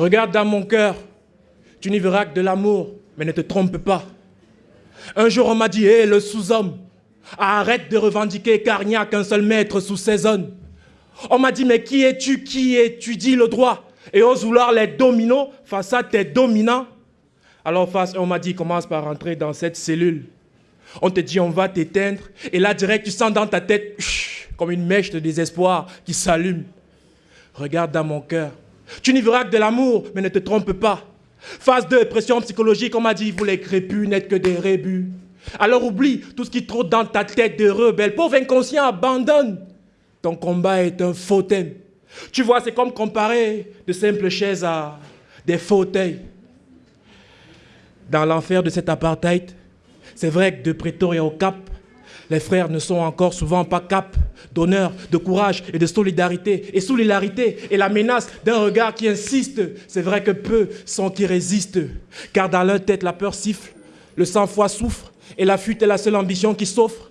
Regarde dans mon cœur, tu n'y verras que de l'amour, mais ne te trompe pas. Un jour, on m'a dit, hé, le sous-homme, arrête de revendiquer car il n'y a qu'un seul maître sous ces zones. On m'a dit, mais qui es-tu qui étudie le droit et ose vouloir les dominos face à tes dominants Alors, face, on m'a dit, commence par rentrer dans cette cellule. On te dit, on va t'éteindre. Et là, direct, tu sens dans ta tête, comme une mèche de désespoir qui s'allume. Regarde dans mon cœur. Tu n'y verras que de l'amour, mais ne te trompe pas. Phase de pression psychologique, on m'a dit, vous les crépus n'êtes que des rébus. Alors oublie tout ce qui trotte dans ta tête de rebelle. Pauvre inconscient, abandonne. Ton combat est un faux thème. Tu vois, c'est comme comparer de simples chaises à des fauteuils. Dans l'enfer de cet apartheid, c'est vrai que de Pretoria au Cap, les frères ne sont encore souvent pas cap d'honneur, de courage et de solidarité. Et solidarité et la menace d'un regard qui insiste. C'est vrai que peu sont qui résistent. Car dans leur tête, la peur siffle, le sang-froid souffre et la fuite est la seule ambition qui s'offre.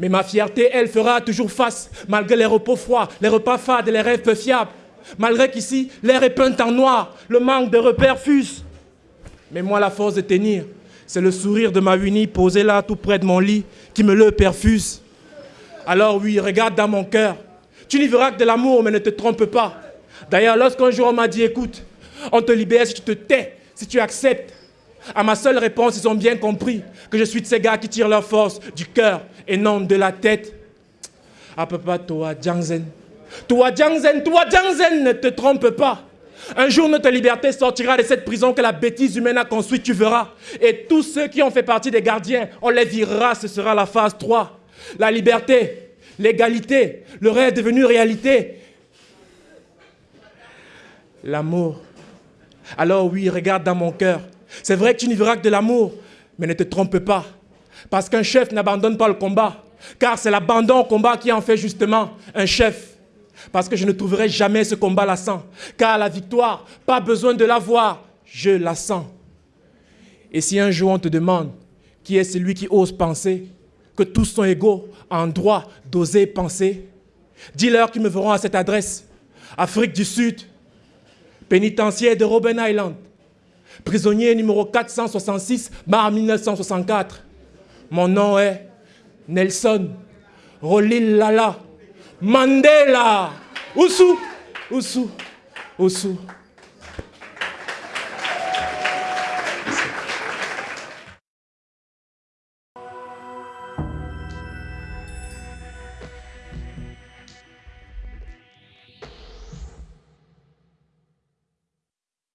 Mais ma fierté, elle, fera toujours face, malgré les repos froids, les repas fades et les rêves peu fiables. Malgré qu'ici, l'air est peint en noir, le manque de repères fuse. Mais moi, la force de tenir, c'est le sourire de ma Winnie posé là, tout près de mon lit, qui me le perfuse. Alors oui, regarde dans mon cœur. Tu n'y verras que de l'amour, mais ne te trompe pas. D'ailleurs, lorsqu'un jour on m'a dit, écoute, on te libère si tu te tais, si tu acceptes. À ma seule réponse, ils ont bien compris que je suis de ces gars qui tirent leur force du cœur et non de la tête. Ah papa, toi, Jiangzen. Toi, Jiangzen, toi, Jiangzen, ne te trompe pas. Un jour, notre liberté sortira de cette prison que la bêtise humaine a construite, tu verras. Et tous ceux qui ont fait partie des gardiens, on les virera, ce sera la phase 3. La liberté, l'égalité, le rêve devenu réalité. L'amour. Alors oui, regarde dans mon cœur. C'est vrai que tu n'y verras que de l'amour, mais ne te trompe pas. Parce qu'un chef n'abandonne pas le combat. Car c'est l'abandon au combat qui en fait justement un chef. Parce que je ne trouverai jamais ce combat lassant. Car la victoire, pas besoin de la voir, je la sens. Et si un jour on te demande qui est celui qui ose penser que tous sont égaux en droit d'oser penser, dis-leur qu'ils me verront à cette adresse. Afrique du Sud, pénitentiaire de Robben Island, prisonnier numéro 466, mars 1964. Mon nom est Nelson Rolil Lala Mandela. Usu, usu, usu.